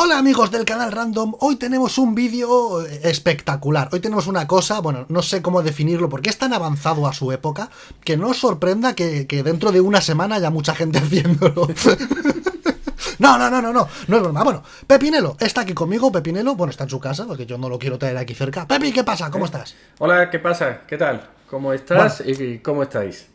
Hola amigos del canal Random, hoy tenemos un vídeo espectacular, hoy tenemos una cosa, bueno, no sé cómo definirlo porque es tan avanzado a su época que no os sorprenda que, dentro de una semana haya mucha gente haciéndolo. No, no, no, no, no, no es broma. Bueno, Pepinelo está aquí conmigo, Pepinelo, bueno, está en su casa porque yo no lo quiero traer aquí cerca. Pepi, ¿qué pasa? ¿Cómo estás? Hola, ¿qué pasa? ¿Qué tal? ¿Cómo estás y cómo estáis?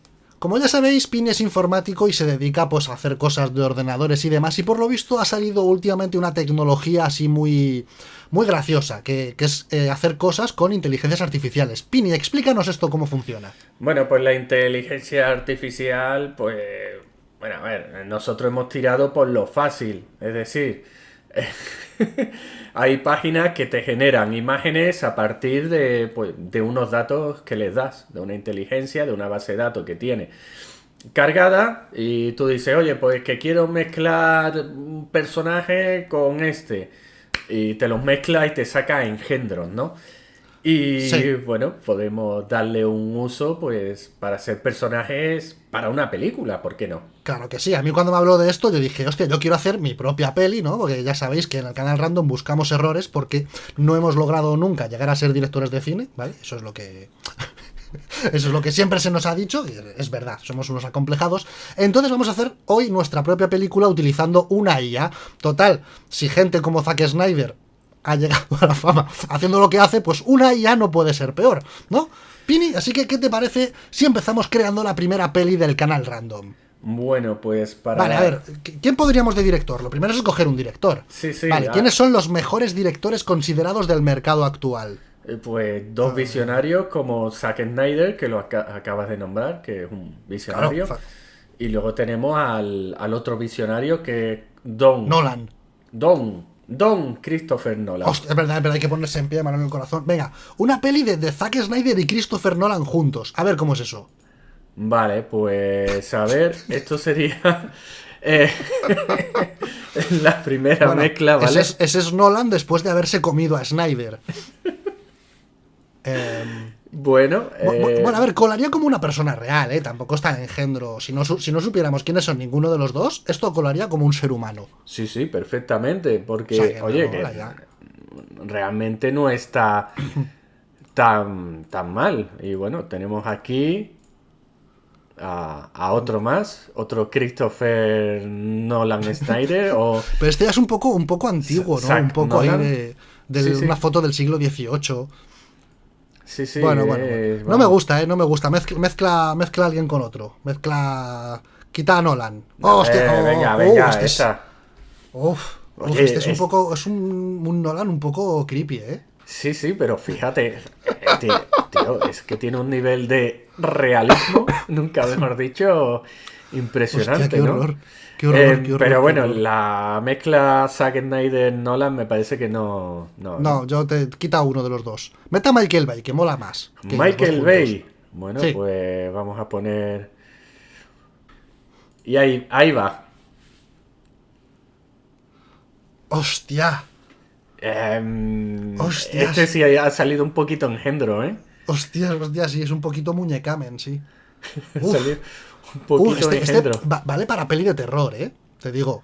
Como ya sabéis, Pin es informático y se dedica pues, a hacer cosas de ordenadores y demás, y por lo visto ha salido últimamente una tecnología así muy, muy graciosa, que, es eh, hacer cosas con inteligencias artificiales. Pini, explícanos esto cómo funciona. Bueno, pues la inteligencia artificial, pues... Bueno, a ver, nosotros hemos tirado por lo fácil, es decir... hay páginas que te generan imágenes a partir de, pues, de unos datos que les das, de una inteligencia, de una base de datos que tiene cargada y tú dices, oye, pues que quiero mezclar un personaje con este y te los mezcla y te saca engendros, ¿no? Y bueno, podemos darle un uso pues para ser personajes para una película, ¿por qué no? Claro que sí, a mí cuando me habló de esto yo dije, hostia, yo quiero hacer mi propia peli, ¿no? Porque ya sabéis que en el canal Random buscamos errores porque no hemos logrado nunca llegar a ser directores de cine, ¿vale? Eso es lo que... Eso es lo que siempre se nos ha dicho, y es verdad, somos unos acomplejados. Entonces vamos a hacer hoy nuestra propia película utilizando una IA. Total, si gente como Zack Snyder ha llegado a la fama haciendo lo que hace, pues una ya no puede ser peor, ¿no? Pini, así que ¿qué te parece si empezamos creando la primera peli del canal random? Bueno, pues para... Vale, a ver, ¿quién podríamos de director? Lo primero es escoger un director. Sí, sí. Vale, ¿quiénes son los mejores directores considerados del mercado actual? Eh, pues dos ah. visionarios como Zack Snyder, que lo acabas de nombrar, que es un visionario. y luego tenemos al, al otro visionario que es Don... Nolan. Don, Don Christopher Nolan. Hostia, es verdad, es verdad, hay que ponerse en pie, mano en el corazón. Venga, una peli de, Zack Snyder y Christopher Nolan juntos. A ver cómo es eso. Vale, pues a ver, esto sería eh, la primera mezcla, ¿vale? Ese es, Nolan después de haberse comido a Snyder. eh, bueno, eh, bueno, a ver, colaría como una persona real, ¿eh? Tampoco está en engendro. Si no, si no supiéramos quiénes son ninguno de los dos, esto colaría como un ser humano. Sí, sí, perfectamente. Porque, oye, que realmente no está tan, tan mal. Y bueno, tenemos aquí a, otro más, otro Christopher Nolan Snyder. o... Pero este ya es un poco, un poco antiguo, ¿no? un poco ahí de, una foto del siglo XVIII. Sí, sí. Bueno, bueno, No me gusta, ¿eh? No me gusta. Mezcla, mezcla, a alguien con otro. Mezcla. Quita a Nolan. Oh, hostia. Oh, venga, oh, venga, este esa. Uf. este es, un poco. Es un, Nolan un poco creepy, ¿eh? Sí, sí, pero fíjate. Eh, tío, es que tiene un nivel de realismo, nunca mejor dicho, impresionante, qué ¿no? Horror. Eh, pero bueno, la mezcla Zack Snyder-Nolan me parece que no, no. yo te quita uno de los dos. Meta Michael Bay, que mola más. Michael Bay. Bueno, pues vamos a poner. Y ahí, ahí va. ¡Hostia! Eh, Este sí ha salido un poquito engendro, ¿eh? Hostia, hostia, sí, es un poquito muñecamen, sí. Un poquito este, este vale para peli de terror, ¿eh? Te digo.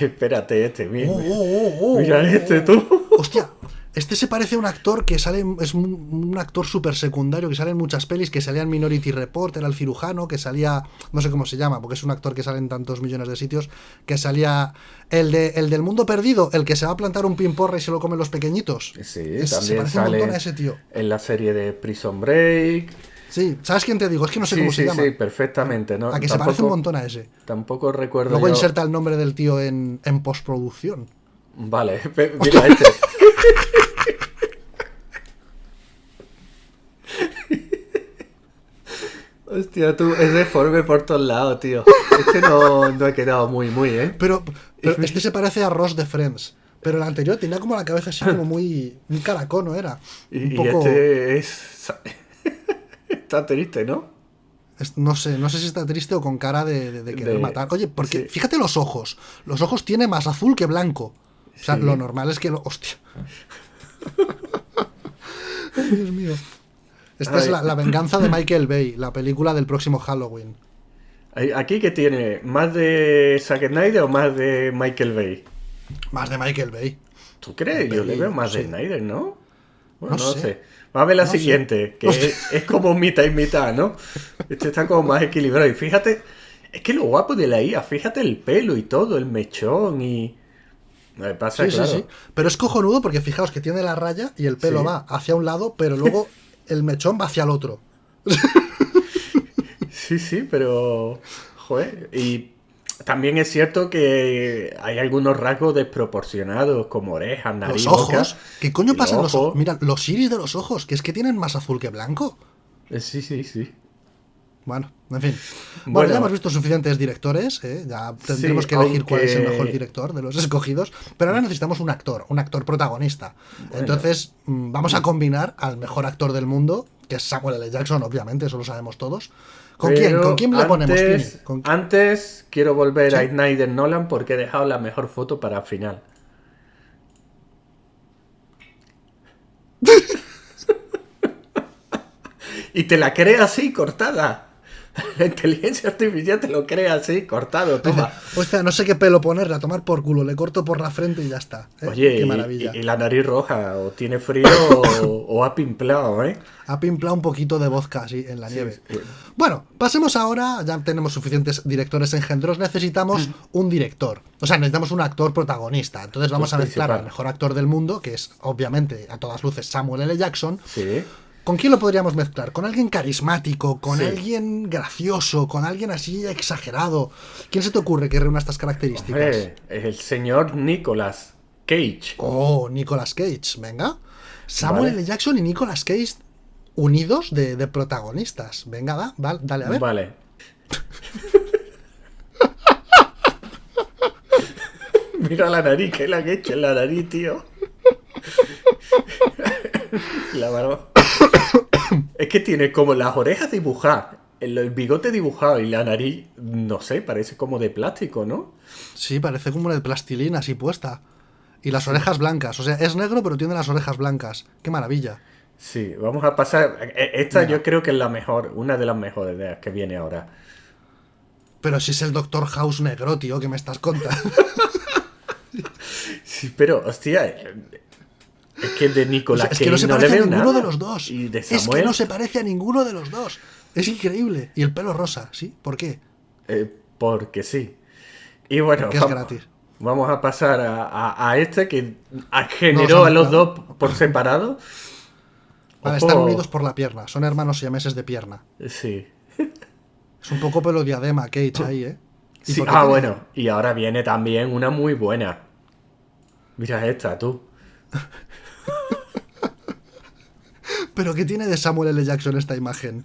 espérate, este, mira. Oh, oh, oh, mira este tú. Hostia, este se parece a un actor que sale, es un, actor súper secundario que sale en muchas pelis, que salía en Minority Report, era el cirujano, que salía, no sé cómo se llama, porque es un actor que sale en tantos millones de sitios, que salía el, de, el del mundo perdido, el que se va a plantar un pimporra y se lo comen los pequeñitos. Sí, también se parece un montón a ese tío. En la serie de Prison Break. Sí, ¿sabes quién te digo? Es que no sé cómo se llama. Sí, perfectamente. ¿no? A que se parece un montón a ese. Tampoco recuerdo. Luego inserta el nombre del tío en, en postproducción. Vale, mira este. Hostia, tú, es deforme por todos lados, tío. Este no, no ha quedado muy, muy, ¿eh? Pero, este se parece a Ross de Friends. Pero el anterior tenía como la cabeza así como muy. Un caracón, ¿no era? Un y, poco... este es. Está triste, ¿no? No sé, no sé si está triste o con cara de, querer matar. Oye, porque fíjate los ojos. Los ojos tiene más azul que blanco. O sea, lo normal es que lo. Hostia. Dios mío. Esta es la, venganza de Michael Bay, la película del próximo Halloween. ¿Aquí que tiene? ¿Más de Zack Snyder o más de Michael Bay? Más de Michael Bay. ¿Tú crees? Yo le veo más de. Snyder, ¿no? Bueno, No no, sé. sé. Va a ver la No sé. siguiente, que es, es como mitad y mitad, ¿no? Este está como más equilibrado. Y fíjate, es que lo guapo de la IA, fíjate el pelo y todo, el mechón y... Me pasa, Sí, claro. sí, sí. Pero es cojonudo porque fijaos que tiene la raya y el pelo va hacia un lado, pero luego el mechón va hacia el otro. Sí, sí, pero. Joder. Y también es cierto que hay algunos rasgos desproporcionados, como orejas, nariz, Los boca. ojos. ¿Qué coño pasa en los ojo. ojos? Mira, los iris de los ojos, que es que tienen más azul que blanco. Eh, Sí, sí, sí. Bueno, en fin. Bueno, Bueno. ya hemos visto suficientes directores, ¿eh? ya tendremos Sí, que elegir cuál es el mejor director de los escogidos, pero ahora necesitamos un actor, un actor protagonista. Entonces, mm, vamos a combinar al mejor actor del mundo, que es Samuel L. Jackson, obviamente, eso lo sabemos todos. ¿Con quién? ¿Con quién le ponemos, antes, Tini? ¿Con- Antes quiero volver a Sí. Snyder Nolan porque he dejado la mejor foto para el final. y te la crea así, cortada. La inteligencia artificial te lo crea así, cortado, toma. Hostia, no sé qué pelo ponerle, a tomar por culo, le corto por la frente y ya está. ¿eh? Oye, qué y- maravilla. Y, y la nariz roja, o tiene frío o, o ha pimplado, ¿eh? Ha pimplado un poquito de vodka así en la nieve. sí. Bueno, pasemos ahora, ya tenemos suficientes directores engendros, necesitamos un director. O sea, necesitamos un actor protagonista. Entonces vamos a mezclar principal. al mejor actor del mundo, que es obviamente a todas luces Samuel L. Jackson. Sí. ¿Con quién lo podríamos mezclar? ¿Con alguien carismático? ¿Con Sí. alguien gracioso? ¿Con alguien así exagerado? ¿Quién se te ocurre que reúna estas características? Hombre, el señor Nicolas Cage. Oh, Nicolas Cage, venga. Samuel Vale. L. Jackson y Nicolas Cage unidos de, de protagonistas. Venga, va, va, dale, a ver. Vale. Mira la nariz, que la que he hecho en la nariz, tío. la barba. es que tiene como las orejas dibujadas, el, el bigote dibujado y la nariz, no sé, parece como de plástico, ¿no? Sí, parece como de plastilina así puesta. Y las orejas blancas. O sea, es negro, pero tiene las orejas blancas. Qué maravilla. Sí, vamos a pasar. e- Esta Venga. yo creo que es la mejor, una de las mejores ideas que viene ahora. Pero si es el Doctor House negro, tío, que me estás contando. Sí, pero, hostia, es que de O Nicolas sea, es que no se le parece a veo ninguno nada. de los dos. Y de Es que no se parece a ninguno de los dos. Es increíble. Y el pelo rosa, ¿sí? ¿Por qué? eh, porque sí. Y bueno, es vamos, gratis. vamos a pasar a, a- a este que a- generó No, a los no. dos por separado. Vale, están unidos por la pierna. Son hermanos siameses de pierna. Sí. Es un poco pelo diadema, Cage, ahí, ¿eh? ¿Y Sí, por qué Ah, tiene- bueno. Y ahora viene también una muy buena. Mira esta, tú. ¿Pero qué tiene de Samuel L. Jackson esta imagen?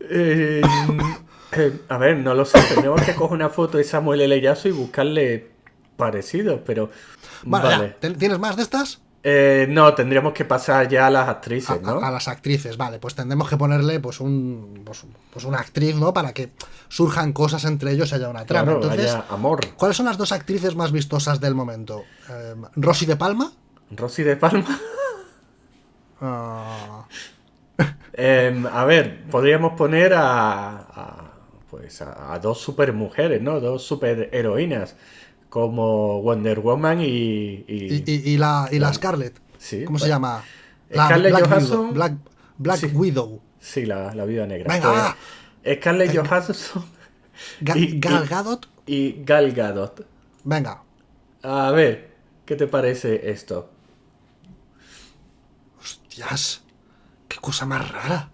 Eh, eh, a ver, no lo sé. Tendremos que coger una foto de Samuel L. Jackson y buscarle parecidos, pero. Vale, ya. vale. ¿Ten- ¿Tienes más de estas? Eh, no, tendríamos que pasar ya a las actrices, a, ¿no? a- a las actrices, vale, pues tendremos que ponerle pues un pues, pues una actriz, ¿no? Para que surjan cosas entre ellos y haya una trama. Claro, Entonces, haya amor. ¿cuáles son las dos actrices más vistosas del momento? Eh, Rosy de Palma. Rosy de Palma. Em, a ver, podríamos poner a, a, pues a, a dos supermujeres, ¿no? Dos superheroínas, como Wonder Woman y... y- y, y- y la, y la Scarlett. Sí, ¿Cómo se llama? Scarlett Black Johansson. Widow. Black, Black Sí. Widow. Sí, la, la vida negra. Venga. Pues, Scarlett Johansson Ga- Y- Gal Gadot. y Gal Gadot. Venga. A ver, ¿qué te parece esto? Hostias. Qué cosa más rara.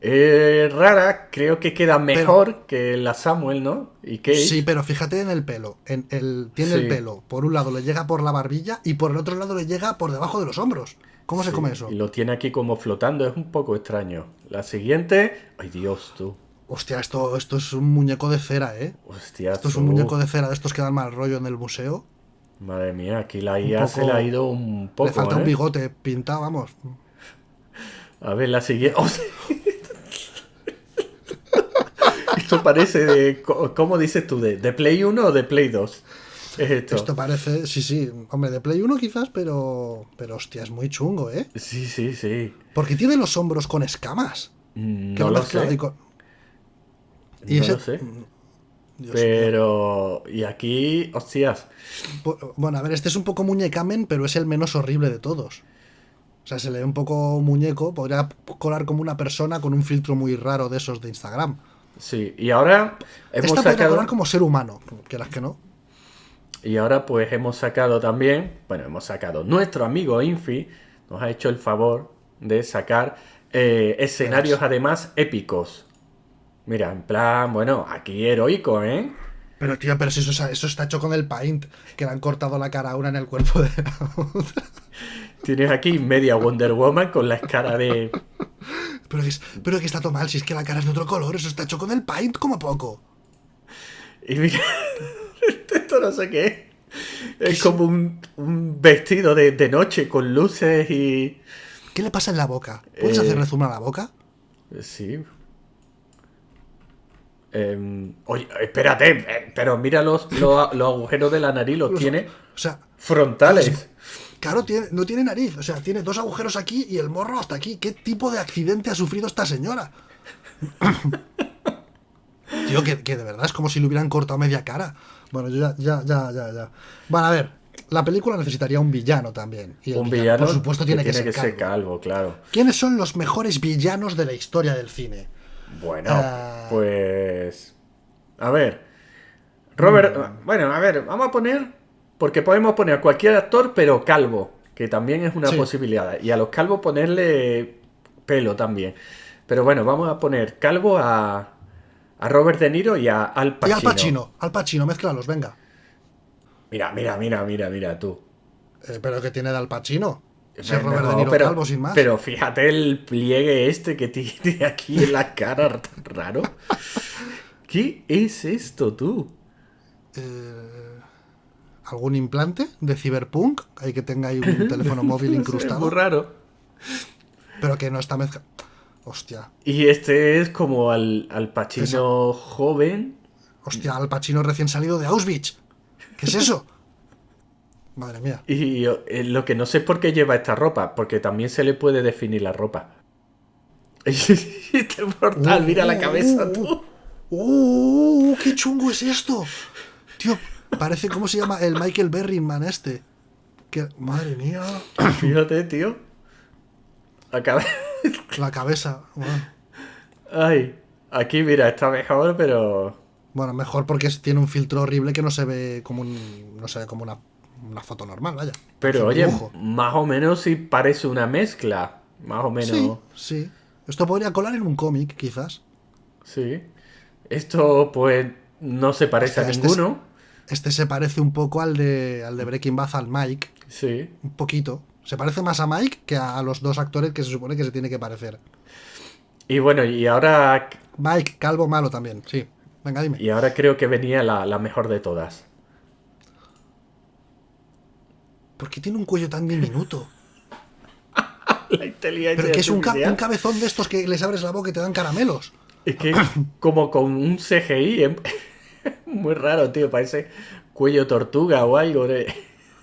Eh, rara, creo que queda mejor que la Samuel, ¿no? Y Kate. Sí, pero fíjate en el pelo. En el, tiene el pelo. Por un lado le llega por la barbilla y por el otro lado le llega por debajo de los hombros. ¿Cómo se come eso? Y lo tiene aquí como flotando, es un poco extraño. La siguiente. Ay, Dios, tú. Hostia, esto, esto es un muñeco de cera, ¿eh? Hostia, Esto es un muñeco de cera de estos que dan mal rollo en el museo. Madre mía, aquí la IA se le ha ido un poco. le falta ¿eh? un bigote pintado, vamos. A ver, la siguiente. ¡Oh, sí! Esto parece de. ¿Cómo dices tú? ¿De, de Play 1 o de Play 2? Es esto. Esto parece, sí, sí, hombre, de Play 1 quizás, pero, pero hostia, es muy chungo, ¿eh? Sí, sí, sí. Porque tiene los hombros con escamas. Mm, Que No lo sé. y con- y no ese- lo sé. Dios pero. Y aquí, hostias. Bu- Bueno, a ver, este es un poco muñecamen, pero es el menos horrible de todos. O sea, se le ve un poco muñeco, podría colar como una persona con un filtro muy raro de esos de Instagram. Sí, y ahora hemos Esta sacado. colar como ser humano, quieras que no. Y ahora pues hemos sacado también, bueno, hemos sacado, nuestro amigo Infi nos ha hecho el favor de sacar eh, escenarios además épicos. Mira, en plan, bueno, aquí heroico, ¿eh? Pero, tío, pero si eso, eso está hecho con el paint, que le han cortado la cara a una en el cuerpo de la otra. Tienes aquí media Wonder Woman con la escara de... Pero es- pero que está todo mal, si es que la cara es de otro color, eso está hecho con el paint como poco. Y mira, esto no sé qué es. Es como un, un vestido de, de noche con luces y... ¿Qué le pasa en la boca? ¿Puedes Eh, hacerle zoom a la boca? Sí. Em, oye, espérate, eh, pero mira los, los, los agujeros de la nariz, los tiene O sea, frontales. Claro, tiene, no tiene nariz, o sea, tiene dos agujeros aquí y el morro hasta aquí. ¿Qué tipo de accidente ha sufrido esta señora? Tío, que, que de verdad es como si le hubieran cortado media cara. Bueno, yo ya, ya, ya, ya, ya. Bueno, a ver, la película necesitaría un villano también. Y el Un villano, por supuesto, tiene que, ser, calvo. calvo, claro. ¿Quiénes son los mejores villanos de la historia del cine? Bueno, Ah. pues. A ver. Robert. Mm. Bueno, a ver, vamos a poner. Porque podemos poner a cualquier actor, pero calvo. Que también es una Sí. posibilidad. Y a los calvos ponerle pelo también. Pero bueno, vamos a poner calvo a. A Robert De Niro y a Al Y Pacino. Al Pacino, Al Pacino, mézclalos, venga. Mira, mira, mira, mira, mira tú. Eh, pero que tiene de Al Pacino. Si No, es Robert De Niro pero, calvo sin más. Pero fíjate el pliegue este que tiene aquí en la cara tan raro. ¿Qué es esto, tú? Eh, ¿Algún implante de Cyberpunk? Hay que tenga ahí un teléfono móvil Es incrustado. muy raro. Pero que no está mezcla. Hostia. Y este es como al, al Pacino joven. Hostia, Al Pacino recién salido de Auschwitz. ¿Qué es eso? Madre mía. Y eh, lo que no sé es por qué lleva esta ropa, porque también se le puede definir la ropa. este portal, mira la cabeza, tú. ¡Uh! ¡Qué chungo es esto! Tío, parece, ¿cómo se llama? El Michael Berryman este. Que, madre mía. Fíjate, tío. La cabeza. La cabeza. Bueno, Ay, aquí mira, está mejor, pero. Bueno, mejor porque es- tiene un filtro horrible que no se ve como un, no se ve como una, una foto normal, vaya. Pero Es oye, dibujo. más o menos sí parece una mezcla. Más o menos. Sí, sí. Esto podría colar en un cómic, quizás. Sí. Esto, pues, no se parece a este es- ninguno. Este se parece un poco al de, al de Breaking Bad, al Mike. Sí. Un poquito. Se parece más a Mike que a los dos actores que se supone que se tiene que parecer. Y bueno, y ahora. Mike, calvo malo también, sí. Venga, dime. Y ahora creo que venía la, la mejor de todas. ¿Por qué tiene un cuello tan diminuto? La inteligencia Pero que es un, ca- un cabezón de estos que les abres la boca y te dan caramelos. Es que como con un CGI. Muy raro, tío. Parece cuello tortuga o algo de.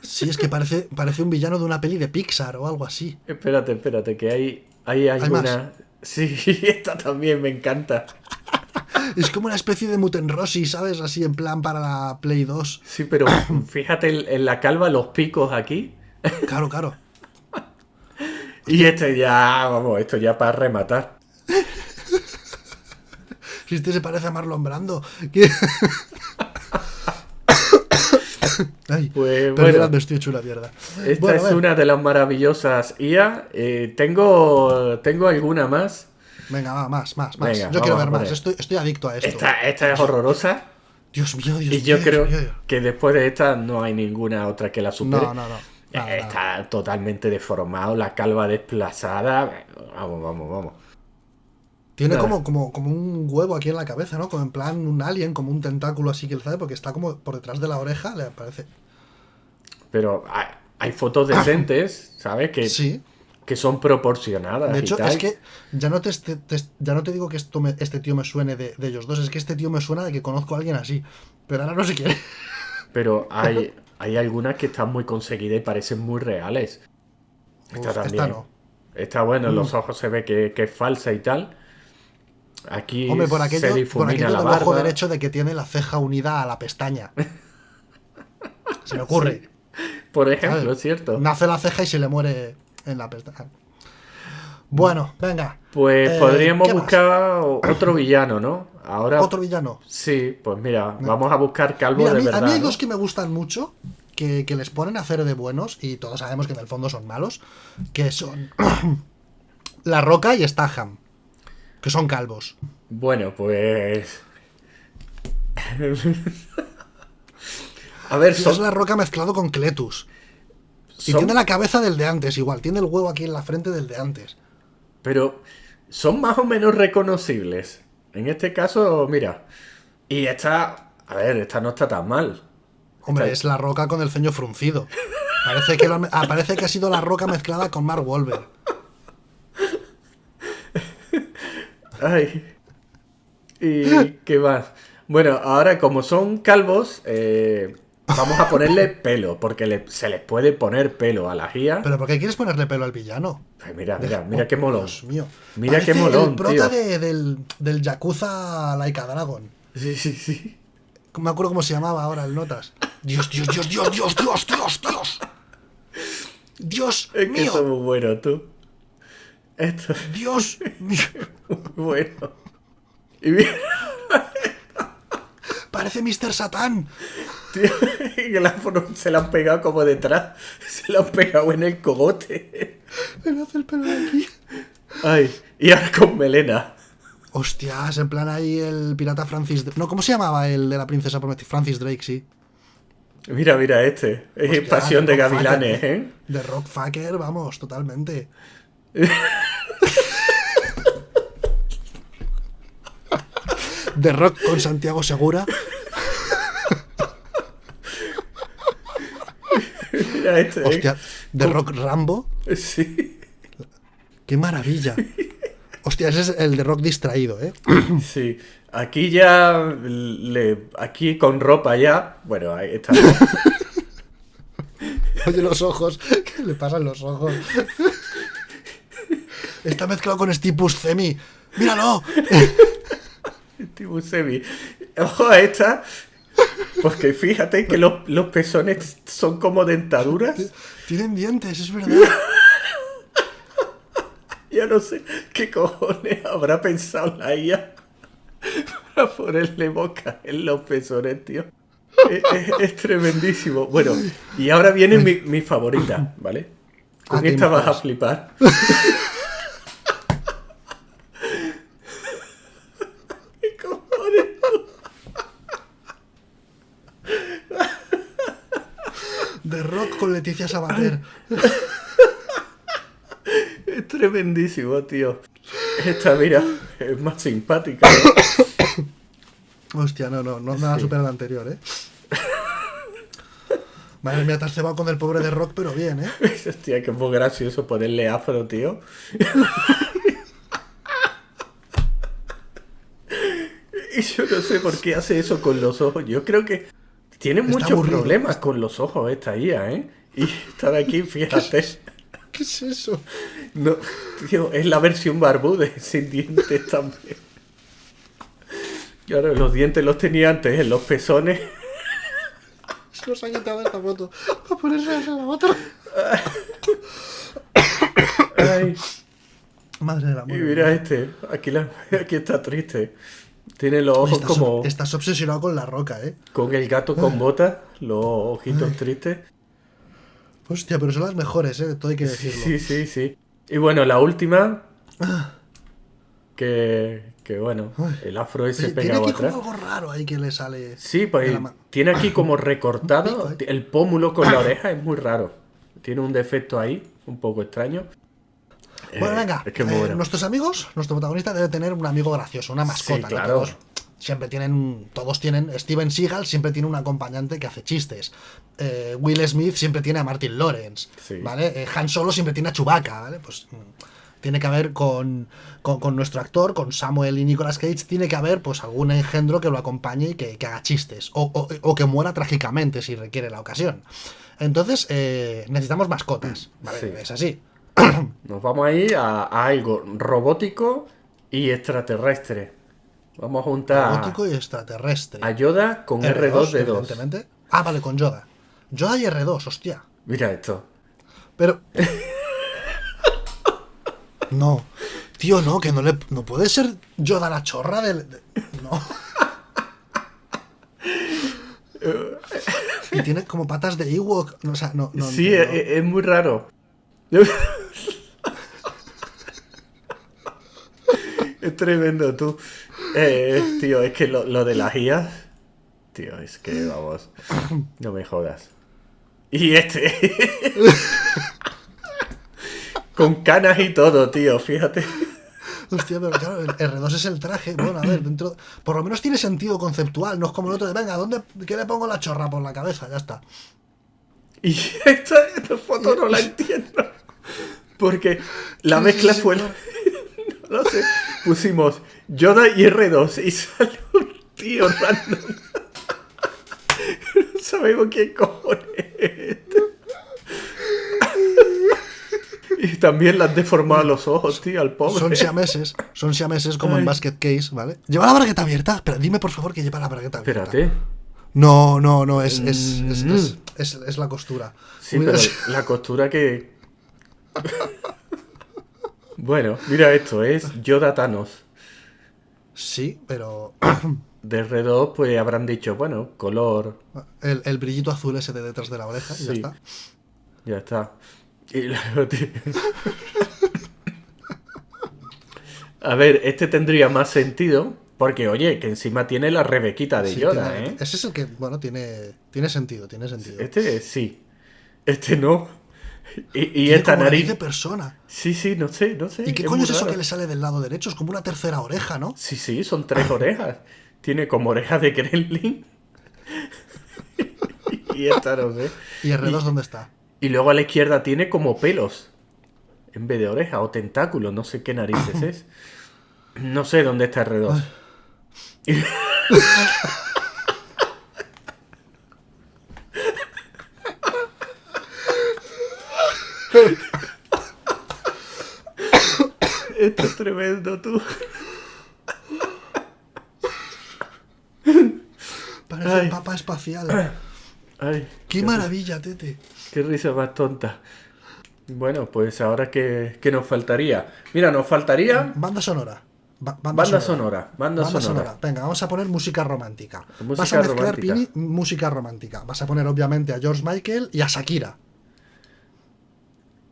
Sí, es que parece, parece un villano de una peli de Pixar o algo así. Espérate, espérate, que hay, hay alguna. Sí, esta también me encanta. Es como una especie de Mutenrossi, ¿sabes? Así en plan para la Play 2. Sí, pero fíjate en la calva los picos aquí. Claro, claro. Y este ya, vamos, esto ya para rematar. Si este se parece a Marlon Brando. Ay, Pues, bueno. estoy hecho una mierda. Esta Bueno, es una de las maravillosas IA. Eh, tengo, tengo alguna más. Venga, va, más, más, más. Venga, yo quiero ver más. Estoy, estoy adicto a esto. Esta, esta es horrorosa. Dios mío, Dios Y mío. yo Dios creo Dios. que después de esta no hay ninguna otra que la supere. No, no, no. Nada, nada. Está totalmente deformado, la calva desplazada. Vamos, vamos, vamos. Tiene como, como, como un huevo aquí en la cabeza, ¿no? Como en plan un alien, como un tentáculo así que él sabe, porque está como por detrás de la oreja, le parece. Pero hay, hay fotos decentes, ¿sabes? Que, Sí. que son proporcionadas. De y hecho, tal. es que ya no te, ya no te digo que esto me- este tío me suene de, de ellos dos, es que este tío me suena de que conozco a alguien así. Pero ahora no sé quién. Pero hay, hay algunas que están muy conseguidas y parecen muy reales. Esta Uf, también. esta no. Está bueno, en los ojos se ve que, que es falsa y tal. Aquí Hombre, por aquello, se por difumina aquello la del ojo barba. derecho de que tiene la ceja unida a la pestaña. Se me ocurre. Por ejemplo, ¿sabes? cierto. Nace la ceja y se le muere en la pestaña. Bueno, venga. Pues Eh, podríamos buscar otro villano, ¿no? Ahora. Otro villano. Sí, pues mira, vamos a buscar calvo Mira, a de mí, a verdad. mí hay ¿no? dos que me gustan mucho, que, que les ponen a hacer de buenos, y todos sabemos que en el fondo son malos, que son La Roca y Staham, que son calvos. Bueno, pues. a ver, son, es La Roca mezclado con Cletus. Y son- tiene la cabeza del de antes igual, tiene el huevo aquí en la frente del de antes. pero son más o menos reconocibles. En este caso, mira. Y esta. A ver, esta no está tan mal. Hombre, es La Roca con el ceño fruncido. Parece que, lo ah, parece que ha sido La Roca mezclada con Mark Wahlberg. Ay. ¿Y qué más? Bueno, ahora como son calvos, eh, vamos a ponerle pelo, porque le- se les puede poner pelo a la guía. ¿Pero por qué quieres ponerle pelo al villano? Mira, mira, mira qué molón. Dios mío. Mira qué Parece molón, El prota tío. de- del, del Yakuza Laika Dragon. Sí, sí, sí. Me acuerdo cómo se llamaba ahora el Notas. Dios, Dios, Dios, Dios, Dios, Dios, Dios, Dios. Dios Es que mío. muy bueno, tú. Esto es Dios bueno. Y mira, Parece Mr. Satán. tío, se lo han pegado como detrás. Se lo han pegado en el cogote. Me hace el pelo de aquí. Ay, y ahora con melena. Hostias, en plan ahí el pirata Francis... No, ¿cómo se llamaba el de la princesa prometida? Francis Drake, sí. Mira, mira este. Es Hostia, pasión de Rockfucker, gavilanes, ¿eh? De Rockfucker, vamos, totalmente. De Rock con Santiago Segura. Mira este, ¿eh? De Rock Rambo. Sí. ¡Qué maravilla! Hostia, ese es el de Rock distraído, ¿eh? Sí. Aquí ya. Le, aquí con ropa ya. Bueno, ahí está. Oye, los ojos. ¿Qué le pasan los ojos? Está mezclado con Steve Buscemi. ¡Míralo! Tipo Sebi. Ojo a esta. Porque fíjate que los, los pezones son como dentaduras. Tienen dientes, es verdad. Ya no sé qué cojones habrá pensado la IA para ponerle boca en los pezones, tío. Es, es- es tremendísimo. Bueno, y ahora viene mi, mi favorita, ¿vale? Con Ah, ¿qué esta vas a flipar. ¿Qué cojones? De Rock con Leticia Sabater. Es tremendísimo, tío. Esta, mira, es más simpática. Hostia, no, no, no nada Sí. supera la anterior, ¿eh? Madre mía, te has cebado con el pobre de Rock, pero bien, ¿eh? Hostia, que es muy gracioso ponerle afro, tío. y yo no sé por qué hace eso con los ojos. Yo creo que tiene Está muchos aburrido. problemas con los ojos esta IA, ¿eh? Y esta de aquí, fíjate. ¿Qué es eso? No, tío, es la versión barbuda, sin dientes también. Y ahora los dientes los tenía antes en los pezones. Se nos ha quitado esta foto. Para ponerse a la otra. Ay, Madre de la y muerte. mira este, aquí, la- aquí está triste. Tiene los ojos estás, como estás obsesionado con la roca, ¿eh? con el gato con botas, los ojitos tristes. Hostia, pero son las mejores, ¿eh? Todo hay que decirlo. sí, sí, sí. Y bueno, la última, que, que bueno, el afro ese Oye, tiene pegado aquí como algo raro ahí que le sale. Sí, pues tiene aquí como recortado pico, ¿eh? el pómulo con la oreja, es muy raro. Tiene un defecto ahí, un poco extraño. Bueno, Eh, venga. Es que eh, bueno. Nuestros amigos, nuestro protagonista debe tener un amigo gracioso, una mascota. claro. Todos siempre tienen, todos tienen, Steven Seagal siempre tiene un acompañante que hace chistes. Eh, Will Smith siempre tiene a Martin Lawrence, Sí. ¿vale? Han Solo siempre tiene a Chewbacca, ¿vale? Pues mm, tiene que haber con, con, con nuestro actor, con Samuel y Nicolas Cage, tiene que haber pues algún engendro que lo acompañe y que, que haga chistes. O, o- o que muera trágicamente si requiere la ocasión. Entonces, eh, necesitamos mascotas, ¿vale? Sí. Es así. Nos vamos a ir a, a algo robótico y extraterrestre. Vamos a juntar Gótico y extraterrestre. a Yoda con R2D2. evidentemente. Ah, vale, con Yoda. Yoda y R2, hostia. Mira esto. Pero. No. Tío, no, que no le. No puede ser Yoda la chorra del. de- No. Y tiene como patas de Ewok. O sea, no. no sí, es muy raro. es tremendo, tú. Eh, tío, es que lo, lo de las IAS. Tío, es que vamos. No me jodas. Y este. Con canas y todo, tío, fíjate. Hostia, pero claro, el R2 es el traje. Bueno, a ver, dentro. Por lo menos tiene sentido conceptual. No es como el otro de, venga, ¿dónde, ¿qué le pongo la chorra por la cabeza? Ya está. Y esta, esta foto no la entiendo. Porque la mezcla fue. claro. No sé. Pusimos Yoda y R2 y salió un tío random. No sabemos quién cojones es. Y también le han deformado los ojos, tío, al pobre. Son siameses. Son siameses como en. Basket Case, ¿vale? Lleva la bragueta abierta. Espera, dime por favor que lleva la bragueta abierta. Espérate. No, no, no, es, es, es, Mm. es, la costura. Sí, pero la costura que. Bueno, mira esto, es Yoda Thanos. Sí, pero De R2, pues habrán dicho, bueno, color, el, el brillito azul ese de detrás de la oreja y ya está. ya está. Y. A ver, este tendría más sentido, porque oye, que encima tiene la rebequita de Sí, Yoda, tiene- ¿eh? Ese es el que, bueno, tiene, tiene sentido, tiene sentido. Este sí, este no. Y, esta como nariz nariz. de persona. Sí, sí, no sé, no sé. ¿Y qué es coño es eso que le sale del lado derecho? Es como una tercera oreja, ¿no? Sí, sí, son tres orejas. Tiene como orejas de Gremlin. y esta no sé. ¿Y R2 dónde está? Y luego a la izquierda tiene como pelos. En vez de orejas o tentáculos. No sé qué narices es. No sé dónde está R2. Esto es tremendo, tú. Parece Ay. un papa espacial. Ay, ¡Qué maravilla, Tete! Qué risa más tonta. Bueno, pues ahora que, nos faltaría. Mira, nos faltaría Banda sonora. Ba- banda sonora. Banda, Banda sonora. sonora. Venga, vamos a poner música romántica. Música Vas a mezclar, romántica. Pini, música romántica. Vas a poner, obviamente, a George Michael y a Shakira.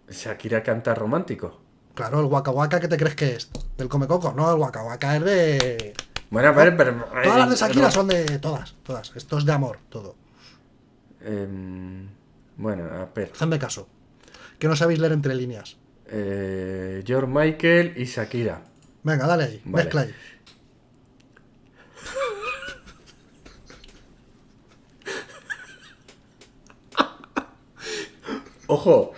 Shakira canta romántico. Claro, el Waka Waka, ¿qué te crees que es? Del Come Coco. No, el Waka Waka es de... Bueno, a ver, pero. Todas las de eh, Shakira no. son de... Todas, todas. Esto es de amor, todo. Em, bueno, a ver. Hacedme caso. Que no sabéis leer entre líneas. Eh, George Michael y Shakira. Venga, dale ahí. Vale. Mezcla ahí. Ojo,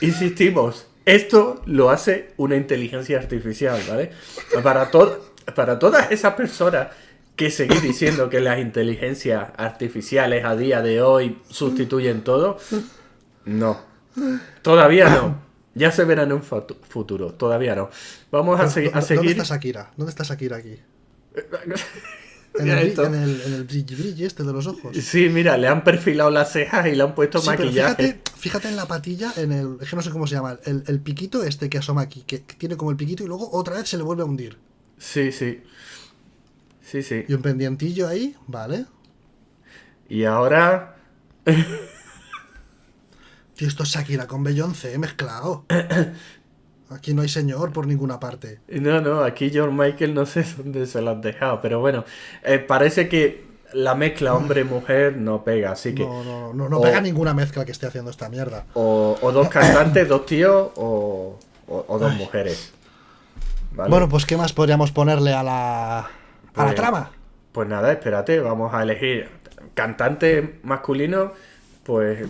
insistimos, esto lo hace una inteligencia artificial, ¿vale? Para, to- para todas esas personas que seguís diciendo que las inteligencias artificiales a día de hoy sustituyen todo, no. Todavía no. Ya se verá en un futuro, todavía no. Vamos a, segui- a ¿Dónde seguir... está Shakira? ¿Dónde está Shakira aquí? En el, esto. en el, en el brilli brilli este de los ojos. Sí, mira, le han perfilado las cejas y le han puesto Sí, pero maquillaje. fíjate, fíjate en la patilla, en el. Es que no sé cómo se llama. El, el piquito este que asoma aquí, que, que tiene como el piquito y luego otra vez se le vuelve a hundir. Sí, sí. Sí, sí. Y un pendientillo ahí, vale. Y ahora... Tío, esto es Shakira con Beyoncé mezclado. Aquí no hay señor por ninguna parte. No, no, aquí George Michael no sé dónde se lo han dejado, pero bueno, eh, parece que la mezcla hombre-mujer no pega, así que... No, no, no, no o- pega ninguna mezcla que esté haciendo esta mierda. O, o dos cantantes, dos tíos o, dos mujeres. ¿Vale? Bueno, pues ¿qué más podríamos ponerle a la. a la Pues- trama? Pues nada, espérate, vamos a elegir cantante masculino, pues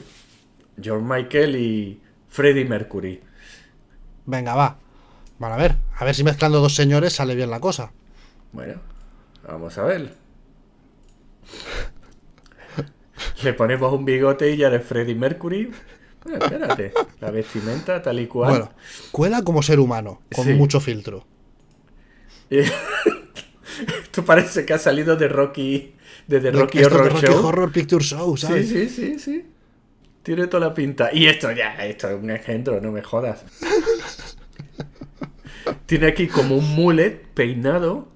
George Michael y Freddie Mercury. Venga, va. Bueno, a ver. A ver si mezclando dos señores sale bien la cosa. Bueno, vamos a ver. Le ponemos un bigote y ya de Freddie Mercury. Bueno, espérate. La vestimenta tal y cual. Bueno, cuela como ser humano, con Sí. mucho filtro. Esto parece que ha salido de Rocky, de The Rocky de Horror Rocky Show. Horror Picture Show, Sí, ¿sabes? sí, sí, sí. Tiene toda la pinta. Y esto ya, esto es un ejemplo, no me jodas. Tiene aquí como un mullet peinado.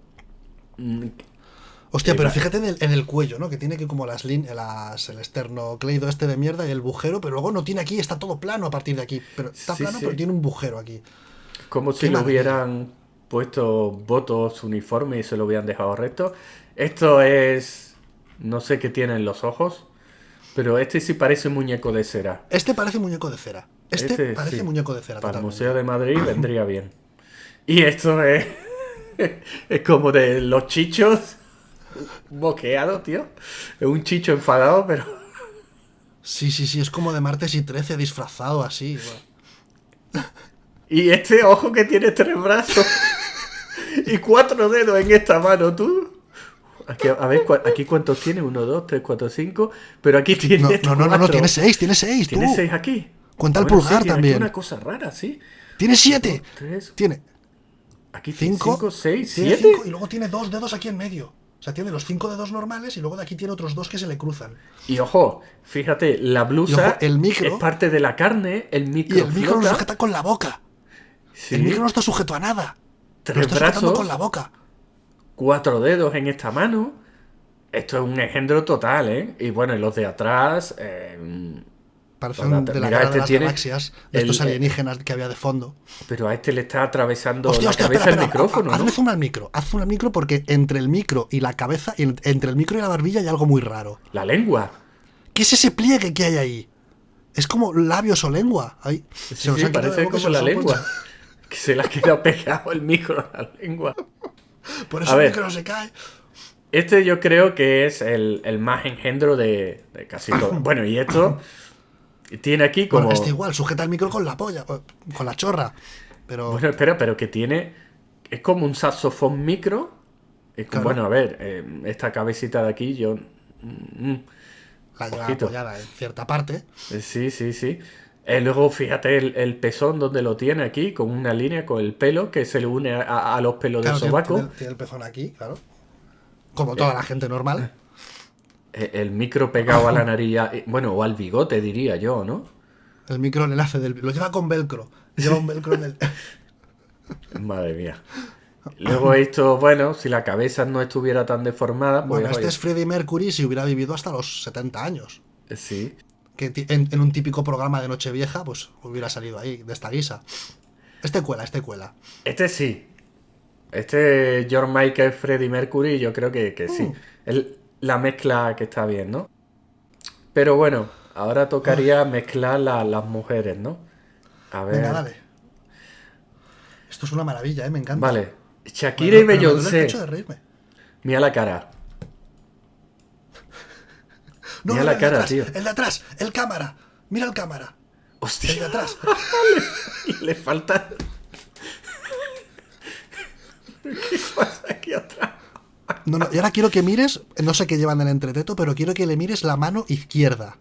Hostia, pero va- fíjate en el, en el cuello, ¿no? Que tiene aquí como las líneas, el esternocleido este de mierda y el bujero, pero luego no tiene aquí, está todo plano a partir de aquí. Pero está Sí, plano, sí. pero tiene un bujero aquí. Como si le hubieran puesto votos uniforme y se lo hubieran dejado recto. Esto es. No sé qué tiene en los ojos. Pero este sí parece un muñeco de cera. Este parece muñeco de cera. Este, Este, parece sí. muñeco de cera. Para el totalmente. Museo de Madrid vendría bien. Y esto es. Es como de los chichos boqueado, tío. Es un chicho enfadado, pero. Sí, sí, sí, es como de martes y 13 disfrazado así. bueno. Y este ojo que tiene tres brazos y cuatro dedos en esta mano, tú. Aquí, a ver, aquí cuántos tiene, uno, dos, tres, cuatro, cinco. Pero aquí tiene. No, no, no, no, no, tiene seis, tiene seis, tú. Tiene seis aquí. Cuenta el Bueno, pulgar tiene aquí también. una cosa rara, sí. Tiene siete. Tres, Tiene aquí cinco, cinco, seis, siete. cinco y luego tiene dos dedos aquí en medio. O sea, tiene los cinco dedos normales y luego de aquí tiene otros dos que se le cruzan. Y ojo, fíjate, la blusa ojo, el micro- es parte de la carne, el micro, Y el micro lo flota, sujeta con la boca. sí, El micro no está sujeto a nada. Lo tres está sujetando brazos, con la boca. cuatro dedos en esta mano. Esto es un engendro total, ¿eh? Y bueno, y los de atrás, eh, Parecen Total, de la mira, cara este de las tiene galaxias, de el- estos alienígenas que había de fondo. pero a este le está atravesando Hostia, la hostia, cabeza espera, el micrófono, ha- ¿no? hazme zoom al micro, haz zoom al micro porque entre el micro y la cabeza, en- entre el micro y la barbilla hay algo muy raro. La lengua. ¿Qué es ese pliegue que hay ahí? Es como labios o lengua. Ahí, Sí, se sí, parece como la lengua. puesto. Que se le ha quedado pegado el micro a la lengua. Por A eso el ver. micro no se cae. Este yo creo que es el, el más engendro de, de casi todo. Bueno, y esto tiene aquí como... Bueno, este igual, sujeta el micro con la polla, con la chorra. Pero Bueno, espera, pero que tiene. Es como un saxofón micro. Es como- Claro. Bueno, a ver, eh, esta cabecita de aquí, yo. mm, la lleva apoyada en cierta parte. eh, sí, sí, sí. Eh, luego fíjate el, el pezón donde lo tiene aquí, con una línea con el pelo que se le une a, a los pelos Claro, del sobaco. tiene- tiene el pezón aquí, claro. Como toda la gente normal. Eh, El micro pegado a la nariz, eh, bueno, o al bigote, diría yo, ¿no? El micro el enlace del. Lo lleva con velcro. Lleva un velcro en el. Madre mía. Luego esto, bueno, si la cabeza no estuviera tan deformada, pues Bueno, este oye, es Freddie Mercury si hubiera vivido hasta los 70 años. sí. Que en un típico programa de Nochevieja, pues hubiera salido ahí, de esta guisa. Este cuela, este cuela. Este sí. Este George Michael, Freddie Mercury, yo creo que, que sí. Mm. El- la mezcla que está bien, ¿no? Pero bueno, ahora tocaría mezclar la- las mujeres, ¿no? A ver. Venga, dale. Esto es una maravilla, ¿eh? Me encanta. Vale. Shakira y Beyoncé. Mira la cara. No, Mira no, la cara, atrás, tío. El de atrás, el cámara. Mira el cámara. El de Hostia, atrás. le falta. ¿Qué pasa aquí atrás? No, no, y ahora quiero que mires, no sé qué llevan en el entreteto, pero quiero que le mires la mano izquierda.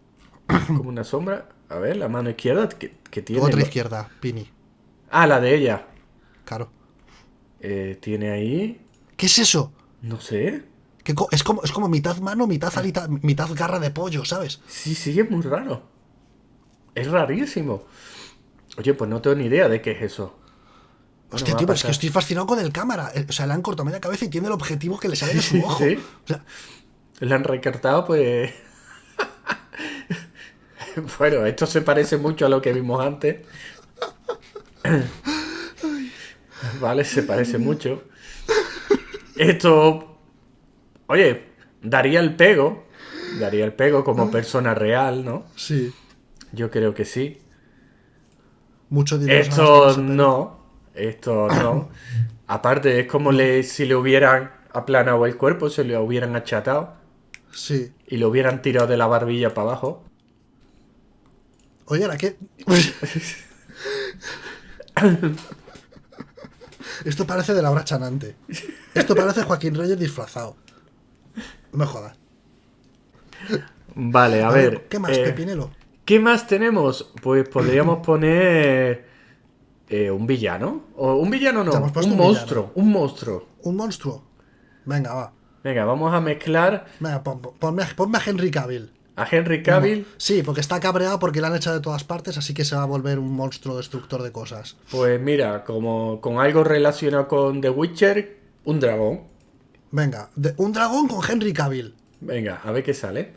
Como una sombra. A ver, la mano izquierda que, que tiene. Otra lo- izquierda, Pini. Ah, la de ella. Claro. Eh, tiene ahí. ¿Qué es eso? No sé. ¿Qué co- es, como, es como mitad mano, mitad alita, mitad garra de pollo, ¿sabes? Sí, sí, es muy raro. Es rarísimo. Oye, pues no tengo ni idea de qué es eso. Hostia, tío, pero es que estoy fascinado con el cámara. O sea, le han cortado media cabeza y tiene el objetivo que le sale de su ojo. sí. O sea, Le han recortado, pues. bueno, esto se parece mucho a lo que vimos antes. vale, se parece mucho. Esto. Oye, daría el pego. Daría el pego como persona real, ¿no? sí. Yo creo que sí. Mucho dinero. Esto no. Esto no. Aparte, es como le, si le hubieran aplanado el cuerpo, se le hubieran achatado Sí. y lo hubieran tirado de la barbilla para abajo. Oye, ¿ahora qué? Esto parece de la hora chanante. Esto parece Joaquín Reyes disfrazado. No me jodas. Vale, a, ver. ¿Qué más, eh, Pepinelo? ¿Qué más tenemos? Pues podríamos poner eh, un villano. O un villano no, un un monstruo. Un monstruo. Un monstruo. Venga, va. Venga, vamos a mezclar Venga, pon- pon- ponme, a- ponme a Henry Cavill. a Henry Cavill. Sí, porque está cabreado porque le han echado de todas partes, así que se va a volver un monstruo destructor de cosas. Pues mira, como con algo relacionado con The Witcher, un dragón. Venga, de- un dragón con Henry Cavill. Venga, a ver qué sale.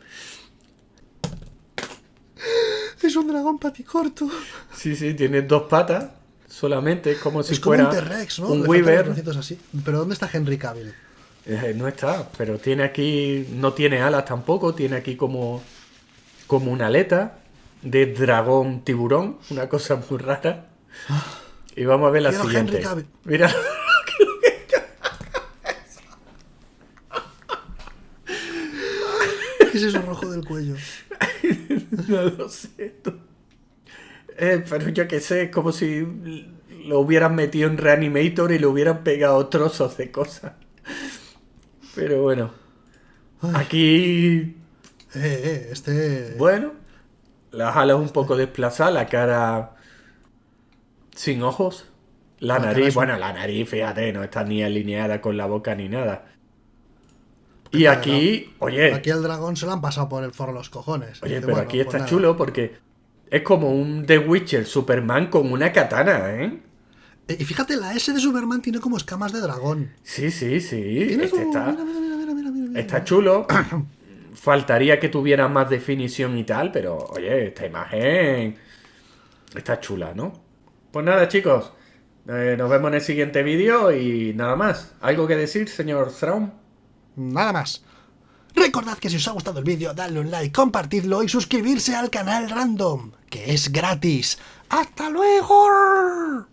Es un dragón paticorto. Sí, sí, tiene dos patas solamente, como si es como fuera un T-Rex, ¿no? un Le Weaver. así. Pero ¿dónde está Henry Cavill? Eh, no está, pero tiene aquí, no tiene alas tampoco, tiene aquí como, como una aleta de dragón tiburón, una cosa muy rara. Y vamos a ver la siguiente. Henry. Mira, ¿Qué es eso rojo del cuello? no lo sé. Eh, pero yo qué sé, es como si lo hubieran metido en Reanimator y le hubieran pegado trozos de cosas. Pero bueno, aquí Eh, eh, este... Bueno, las alas un poco desplazadas, la cara sin ojos. La, La cara nariz, un- bueno, la nariz, fíjate, no está ni alineada con la boca ni nada. Y Claro. aquí, oye, Aquí el dragón se lo han pasado por el forro los cojones. oye, Dice, pero bueno, aquí pues está nada. chulo porque es como un The Witcher Superman con una katana, ¿eh? Eh, Y fíjate, la S de Superman tiene como escamas de dragón. Sí, sí, sí. Este como- está, Mira, mira, mira, mira, mira, mira, mira. está chulo. Faltaría que tuviera más definición y tal, pero oye, esta imagen está chula, ¿no? Pues nada, chicos. eh, nos vemos en el siguiente vídeo y nada más. ¿Algo que decir, señor Thrawn? Nada más. Recordad que si os ha gustado el vídeo, dadle un like, compartidlo y suscribirse al canal Random, que es gratis. ¡Hasta luego!